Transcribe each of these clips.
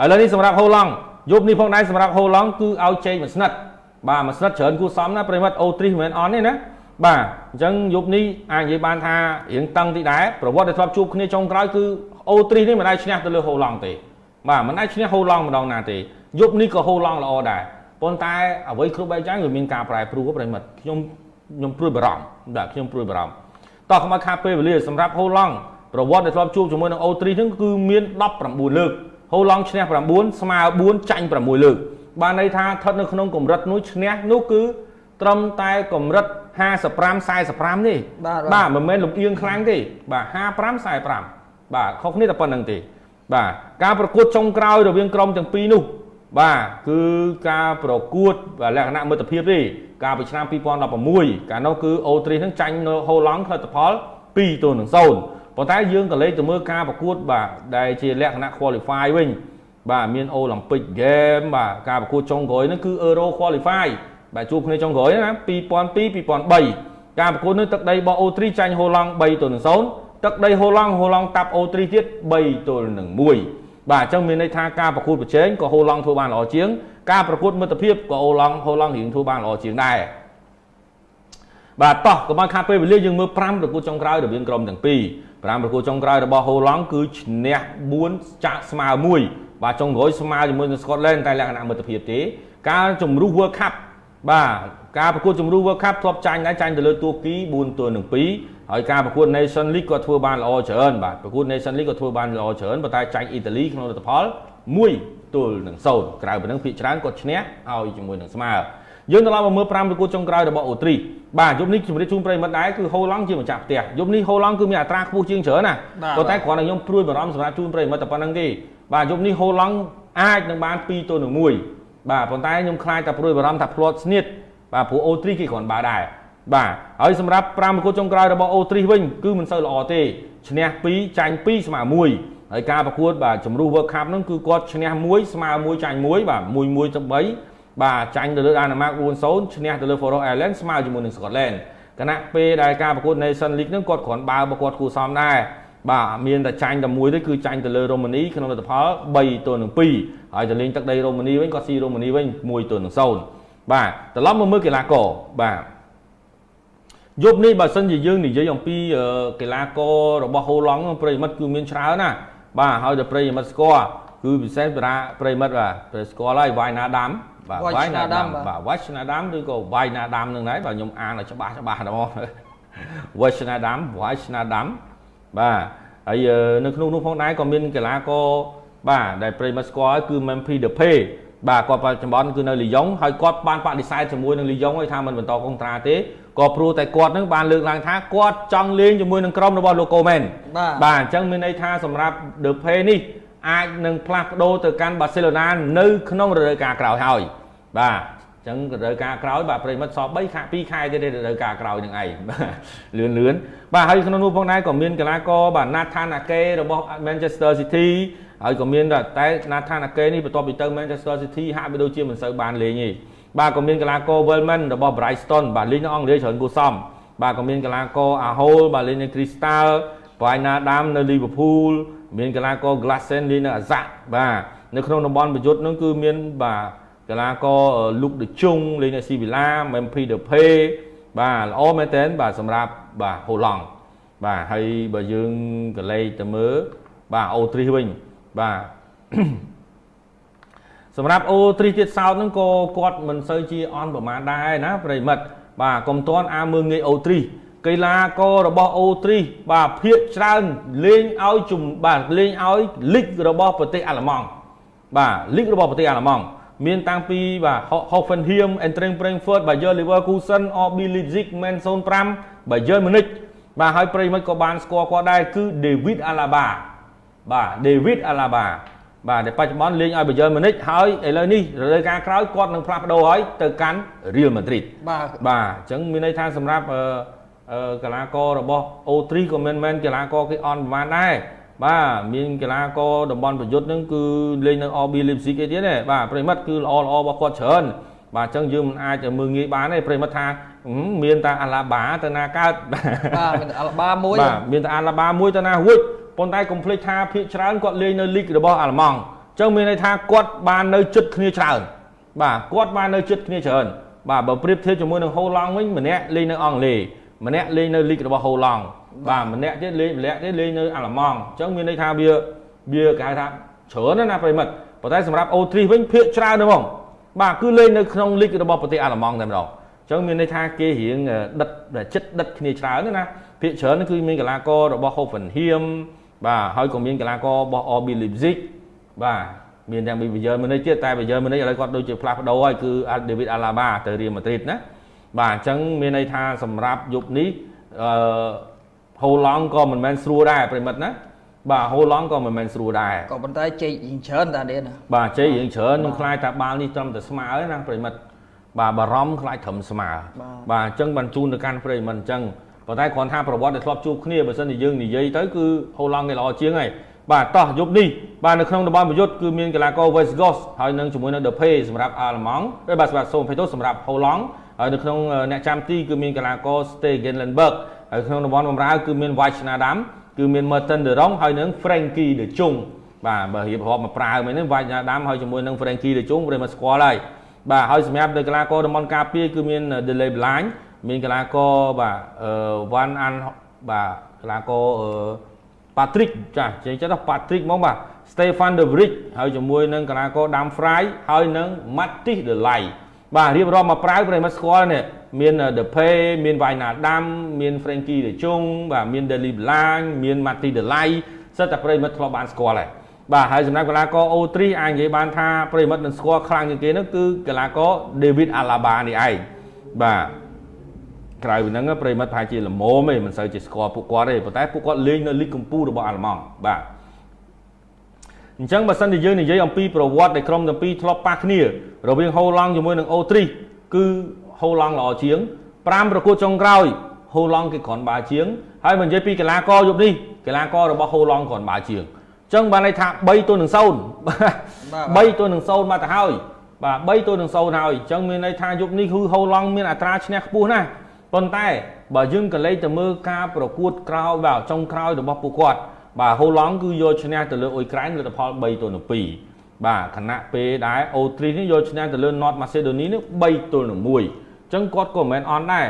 ឥឡូវនេះសម្រាប់ហូឡង់យប់នេះផងដែរសម្រាប់ហូឡង់គឺឲ្យជែកមួយស្និតបាទមួយស្និតច្រើនគួសមណាប្រិមត្តអូទ្រីមិនមែនអន់ទេណាបាទអញ្ចឹងយប់នេះអាចនិយាយបានថារៀងតឹងតិចដែរប្រវត្តិដែលធ្លាប់ជួបគ្នាចុងក្រោយគឺអូទ្រីនេះមិនអាចឈ្នះទៅលើហូឡង់ទេបាទមិនអាចឈ្នះហូឡង់ម្ដងណាទេយប់នេះក៏ហូឡង់ល្អដែរប៉ុន្តែអ្វីគ្រប់បែបយ៉ាងវាមានការប្រែប្រួលប្រិមិត្តខ្ញុំខ្ញុំព្រួយបារម្ភបាទខ្ញុំព្រួយបារម្ភតោះខ្មៅខាពេលវេលាសម្រាប់ហូឡង់ប្រវត្តិដែលធ្លាប់ជួបជាមួយនឹងអូទ្រីហ្នឹងគឺមាន19លើក ហូឡង់ឈ្នះ9ស្មើ4ចាញ់6លើកបានន័យថាស្ថិតនៅក្នុងកម្រិតនោះឈ្នះនោះគឺត្រឹមតែកម្រិត55 45នេះបាទមិនមែនលំអៀងខ្លាំងទេបាទ55 45បាទខុសគ្នាតែប៉ុណ្្នឹងទេ បាទការប្រកួតចុងក្រោយរវាងក្រុមទាំងពីរនោះបាទគឺការប្រកួតលក្ខណៈមិត្តភាពទេកាលពីឆ្នាំ2016កាលនោះគឺអូទ្រីនឹងចាញ់នៅហូឡង់ផលិតផល2ទល់នឹង0 ប៉ុន្តែយើងក៏លេខទៅមើលការប្រកួតបាទដែលជាលក្ខណៈ qualify វិញបាទមាន Olympic Game បាទការប្រកួតចុងក្រោយហ្នឹងគឺ Euro Qualify បាទជួបគ្នាចុងក្រោយណា2002 2003ការប្រកួតនេះទឹកដីរបស់អូទ្រីចាញ់ហូឡង់3ទល់នឹង0ទឹកដីហូឡង់ហូឡង់តាប់អូទ្រីទៀត3ទល់នឹង1បាទអញ្ចឹងមានន័យថាការប្រកួតប្រជែងក៏ហូឡង់ធ្វើបានល្អជាង ការប្រកួតមិត្តភាពក៏អូឡង់ហូឡង់រៀងធ្វើបានល្អជាងដែរបាទតោះកុំឲ្យខាតពេលវេលាយើងមើល5ប្រកួតចុងក្រោយរវាងក្រុមទាំងពីរ 5ប្រកួតចុងក្រោយរបស់ហូឡង់គឺឈ្នះ4ចាក់ស្មើ1បាទចុងក្រោយស្មើជាមួយនឹងស្កុតឡែនតែលក្ខណៈមិត្តភាពទេ ការជំរុះ World Cup បាទការប្រកួតជម្រុះ World Cup ធ្លាប់ចាញ់ដែរចាញ់ទៅលើទួរគី4ទល់នឹង2ហើយការប្រកួត Nation League ក៏ធ្វើបានល្អច្រើនបាទប្រកួត Nation League ក៏ធ្វើបានល្អច្រើនប៉ុន្តែចាញ់អ៊ីតាលីក្នុងលទ្ធផល1ទល់នឹង0ក្រៅពីនឹងភាគច្រើនគាត់ឈ្នះឲ្យជាមួយនឹងស្មើ យើងត្រឡប់មកមើល5ប្រកួតចុងក្រោយរបស់អូទ្រីបាទយប់នេះជំរាបជូនប្រិមិត្តដែរគឺហូឡង់ជាម្ចាស់ផ្ទះយប់នេះហូឡង់គឺមានអត្រាខ្ពស់ជាងច្រើនណាប៉ុន្តែគ្រាន់តែខ្ញុំព្រួយបារម្ភសម្រាប់ជូនប្រិមិត្តតែប៉ុណ្្នឹងទេបាទយប់នេះហូឡង់អាចនឹងបាន2ទល់នឹង1បាទប៉ុន្តែខ្ញុំខ្លាចតែព្រួយបារម្ភថាផ្្លាត់ស្នៀតបាទព្រោះ O3 គេគ្រាន់បើដែរបាទហើយសម្រាប់5ប្រកួតចុងក្រោយរបស់ O3 វិញគឺមិនសូវល្អទេឈ្នះ2ចាញ់2ស្មើ1ហើយការប្រកួតបាទជំរុះ World Cup ហ្នឹងគឺគាត់ឈ្នះ1ស្មើ1ចាញ់1បាទ1 1ទៅ3 បាទចាញ់ទៅលើ Denmark 4-0ឈ្នះទៅលើ Faroe Islands ស្មើជាមួយនឹង Scotland គណៈពេលដែលការប្រកួត Nation League ហ្នឹងគាត់គ្រាន់បើបើគាត់គូសំដែរបាទមានតែចាញ់តែមួយទេគឺចាញ់ទៅលើរ៉ូម៉ានីក្នុងលទ្ធផល3ទល់នឹង2ហើយទៅលេងទឹកដីរ៉ូម៉ានីវិញគាត់ស៊ីរ៉ូម៉ានីវិញ1ទល់នឹង0បាទត្រឡប់មកមើលកីឡាករបាទយប់នេះបើសិនជាយើងនិយាយអំពីកីឡាកររបស់ហូឡង់ប្រិមិត្តគឺមានច្រើនណាបាទហើយតែប្រិមិត្តស្គាល់គឺពិសេសប្រាប្រិមិត្តបាទប្រិស្គាល់ហើយវាយណាដាំ បាទវាយណាដាំបាទវាយណាដាំឬក៏វាយណាដាំនឹងដែរបាទខ្ញុំអានឲ្យច្បាស់ច្បាស់ហ្មងវាយណាដាំវាយណាដាំបាទហើយនៅក្នុងនោះផងដែរក៏មានកីឡាករបាទដែលប្រិមិត្តស្គាល់គឺ Memphis Depay បាទគាត់បច្ចុប្បន្នគឺនៅលីយ៉ុងហើយគាត់បានបដិសេធជាមួយនឹងលីយ៉ុងឲ្យថាមិនបន្តកុងត្រាទេក៏ព្រោះតែគាត់នឹងបានលើកឡើងថាគាត់ចង់លេងជាមួយនឹងក្រុមរបស់លោកកូមែនបាទអញ្ចឹងមានន័យថាសម្រាប់ The Pay នេះ អាចនឹងផ្លាស់ប្ដូរទៅកាន់បាសេឡូណានៅក្នុងរដូវកាលក្រោយហើយបាទអញ្ចឹងរដូវកាលក្រោយបាទប្រិមិត្តសល់3ខែ2ខែទៀតរដូវកាលក្រោយនឹងឯងលឿនលឿនបាទហើយក្នុងនោះផងដែរក៏មានកីឡាករបាទ Nathan Ake របស់ Manchester City ហើយក៏មានតែណាថាណាកេនេះបន្ទាប់ពីទៅ Manchester City ហាក់បីដូចជាមិនសូវបានលេងទេបាទក៏មានកីឡាករ Wellman របស់ Brighton បាទលេងនៅអង់គ្លេសច្រើនគួរសមបាទក៏មានកីឡាករ Ahol បាទលេងនៅ Crystal បាយណាដាមនៅ Liverpool មានកីឡាករ Glassen លេងនៅ Ajax បាទនៅក្នុងតំបន់ប្រយុទ្ធនោះគឺមានបាទកីឡាករ Luke de Jong លេងនៅ Sevilla Memphis Depay បាទល្អមែនទែនបាទសម្រាប់បាទហូឡង់បាទហើយបើយើងក៏លេខទៅមើលបាទអូទ្រីសវិញបាទសម្រាប់អូទ្រីទៀតសោតហ្នឹងក៏គាត់មិនសូវជាអន់ប្រមាណដែរណាប្រិមិត្តបាទកុំតន់អាមើងងាយអូទ្រី កីឡាកររបស់អូទ្រីបាទភាកច្រើនលេងឲ្យជុំបាទលេងឲ្យលីករបស់ប្រទេសអាល្លឺម៉ង់បាទលីករបស់ប្រទេសអាល្លឺម៉ង់មានតាំងពីបាទ Hoffenheim, Eintracht Frankfurt, Bayer Leverkusen, RB Leipzig, Man 05, Bayern Munich បាទហើយប្រិមិត្តក៏បានស្គាល់គាត់ដែរគឺ David Alaba បាទ David Alaba បាទដែលបច្ចុប្បន្នលេងឲ្យ Bayern Munich ហើយឥឡូវនេះរដូវកាលក្រោយគាត់នឹងផ្លាស់ប្ដូរហើយទៅកាន់ Real Madrid បាទបាទអញ្ចឹងមានន័យថាសម្រាប់អឺ កីឡាកររបស់ O3 ក៏មិនមែនកីឡាករគេអន់ប្រហែលដែរបាទមានកីឡាករតំបន់ប្រយុទ្ធនឹងគឺលេងនៅ RB Leipzig គេទៀតទេបាទប្រិមិត្តគឺល្អល្អរបស់គាត់ច្រើនបាទអញ្ចឹងយើងមិនអាចមើលងាយបានទេប្រិមិត្តថាមានតែអាឡាបាទៅណាកើតបាទមានអាឡាបាមួយបាទមានតែអាឡាបាមួយទៅណារួចប៉ុន្តែកុំភ្លេចថាភាគច្រើនគាត់លេងនៅលីករបស់អាល្លឺម៉ង់ចឹងមានន័យថាគាត់បាននៅជិតគ្នាច្រើនបាទគាត់បាននៅជិតគ្នាច្រើនបាទបើប្រៀបធៀបជាមួយនឹងហូឡង់វិញម្នាក់លេងនៅអង់គ្លេស ម្នាក់លេងនៅលីករបស់ហូឡង់បាទម្នាក់ទៀតលេងម្នាក់ទៀតលេងនៅអាល្លឺម៉ង់អញ្ចឹងមានន័យថាវាវាគេហៅថាច្រើនណាស់ណាប្រិមិត្តប៉ុន្តែសម្រាប់អូទ្រីវិញភាកច្រើនណាស់ហ្មងបាទគឺលេងនៅក្នុងលីករបស់ប្រទេសអាល្លឺម៉ង់តែម្ដងអញ្ចឹងមានន័យថាគេរៀងដិតចិត្តដិតគ្នាច្រើនណាភាកច្រើនគឺមានកីឡាកររបស់ Hoffenheim បាទហើយក៏មានកីឡាកររបស់ RB Leipzig បាទមានទាំងពីប៊ីយ៉ឺនមួយនេះទៀតតែប៊ីយ៉ឺនមួយនេះឥឡូវគាត់ដូចជាផ្លាស់ប្ដូរហើយគឺ David Alaba ទៅ Real Madrid ណា បាទអញ្ចឹងមានន័យថាសម្រាប់យប់នេះអឺហូឡង់ក៏មិនមែនស្រួលដែរប្រិមិត្តណាបាទហូឡង់ក៏មិនមែនស្រួលដែរក៏ប៉ុន្តែជ័យរៀងច្រើនតានេះណាបាទជ័យរៀងច្រើនខ្ញុំខ្លាចថាបាល់នេះត្រឹមតែស្មើទេណាប្រិមិត្តបាទបារម្ភខ្លាចត្រឹមស្មើបាទអញ្ចឹងបានជូនទៅកាន់ប្រិមិត្តអញ្ចឹងប៉ុន្តែគ្រាន់ថាប្រវត្តិដែលធ្លាប់ជួបគ្នាបើសិនជាយើងនិយាយទៅគឺហូឡង់គេល្អជាងហើយបាទតោះយប់នេះបាទនៅក្នុងតំបន់ប្រយុទ្ធគឺមានកីឡាករ West Gos ហើយនឹងជាមួយនឹង The Pay សម្រាប់អាល្លឺម៉ង់បាទសម្រាប់សូមភេទសម្រាប់ហូឡង់ ហើយនៅក្នុងអ្នកចាំទីគឺមានកីឡាករ Stegenlenberg ហើយក្នុងតំបន់បម្រើគឺមាន White Schneider គឺមាន Merton De Jong ហើយនឹង Frankie De Jong បាទបើរៀបរាប់មកប្រើមែនហ្នឹង White Schneider ហើយជាមួយនឹង Frankie De Jong ព្រមមកស្គាល់ហើយបាទហើយសម្រាប់នៅកីឡាករតំបន់ការពារគឺមាន Delay Blind មានកីឡាករបាទអឺ Van An បាទកីឡាករអឺ Patrick ចាចេញចិត្ត Patrick ហ្មងបាទ Stefan De Vrij ហើយជាមួយនឹងកីឡាករ Dam Fry ហើយនឹង Mattis De Ligt បាទរៀបរាប់មកប្រើប្រិមត្តស្គាល់នេះមាន The Pay មាន Vaina Dam មាន Frankie De Jong បាទមាន Deli Blanc មាន Mattis De Ligt សិតតែប្រិមត្តធ្លាប់បានស្គាល់ហើយបាទហើយសម្រាប់កីឡាករ O3 អាចនិយាយបានថាប្រិមត្តនឹងស្គាល់ខ្លាំងជាងគេនោះគឺកីឡាករ David Alaba នេះឯងបាទក្រៅពីហ្នឹងប្រិមិត្តប្រហែលជាល្មមទេមិនសូវជាស្គាល់ពួកគាត់ទេប៉ុន្តែពួកគាត់លេងនៅលីកកម្ពុជារបស់អាល្លឺម៉ង់បាទ អញ្ចឹងបើសិនជាយើងនិយាយអំពីប្រវត្តិដែលក្រុមទាំងពីរធ្លាប់ប៉ះគ្នា រវាងហូឡង់ជាមួយនឹងអូទ្រីសគឺហូឡង់ល្អជាង5ប្រកួតចុងក្រោយហូឡង់គេគ្រាន់បើជាងហើយបើនិយាយពីកីឡាករយប់នេះកីឡាកររបស់ហូឡង់គ្រាន់បើជាងអញ្ចឹងបានន័យថា3ទល់នឹង0បាទ3ទល់នឹង0មកទៅហើយបាទ3ទល់នឹង0ហើយអញ្ចឹងមានន័យថាយប់នេះគឺហូឡង់មានអត្រាឈ្នះខ្ពស់ណាស់ប៉ុន្តែបើយើងក៏លេខទៅមើលការប្រកួតក្រោយបាទចុងក្រោយរបស់ពួកគាត់ បាទហូឡង់គឺយកឈ្នះទៅលើអ៊ុយក្រែនលទ្ធផល3ទល់នឹង2បាទខណៈពេលដែរអូទ្រីសនេះយកឈ្នះទៅលើ North Macedonia នេះ3ទល់នឹង1អញ្ចឹងគាត់ក៏មិនមែនអន់ដែរ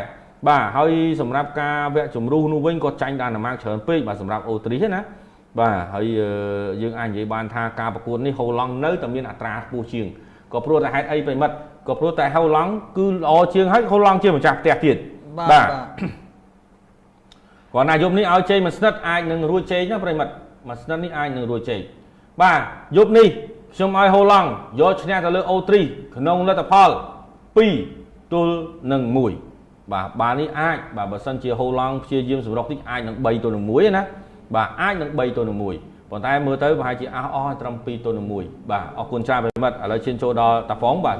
បាទហើយសម្រាប់ការវគ្គជំរុះនោះវិញគាត់ចាញ់ដានម៉ាកច្រើនពេកបាទសម្រាប់អូទ្រីសណាបាទហើយយើងអាចនិយាយបានថាការប្រកួតនេះហូឡង់នៅតែមានអត្រាខ្ពស់ជាងក៏ព្រោះតែហេតុអីប្រិមិត្តក៏ព្រោះតែហូឡង់គឺល្អជាងហើយហូឡង់ជាម្ចាស់ផ្ទះទៀតបាទ គាត់ណាយប់នេះឲ្យជ័យមួយស្និតអាចនឹងរួចជ័យណាប្រិមិត្តមួយស្និតនេះអាចនឹងរួចជ័យបាទយប់នេះខ្ញុំឲ្យហូឡង់យកឈ្នះទៅលើអូទ្រីក្នុងលទ្ធផល2ទល់នឹង1បាទបាល់នេះអាចបាទបើសិនជាហូឡង់ព្យាយាមសម្រុកតិចអាចនឹង3ទល់នឹង1ណាបាទអាចនឹង3ទល់នឹង1ប៉ុន្តែមើលទៅប្រហែលជាអស់អស់ត្រឹម2ទល់នឹង1បាទអរគុណច្រើនប្រិមិត្តឥឡូវឈានចូលដល់តាហ្វុងបាទ